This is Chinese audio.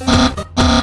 啊啊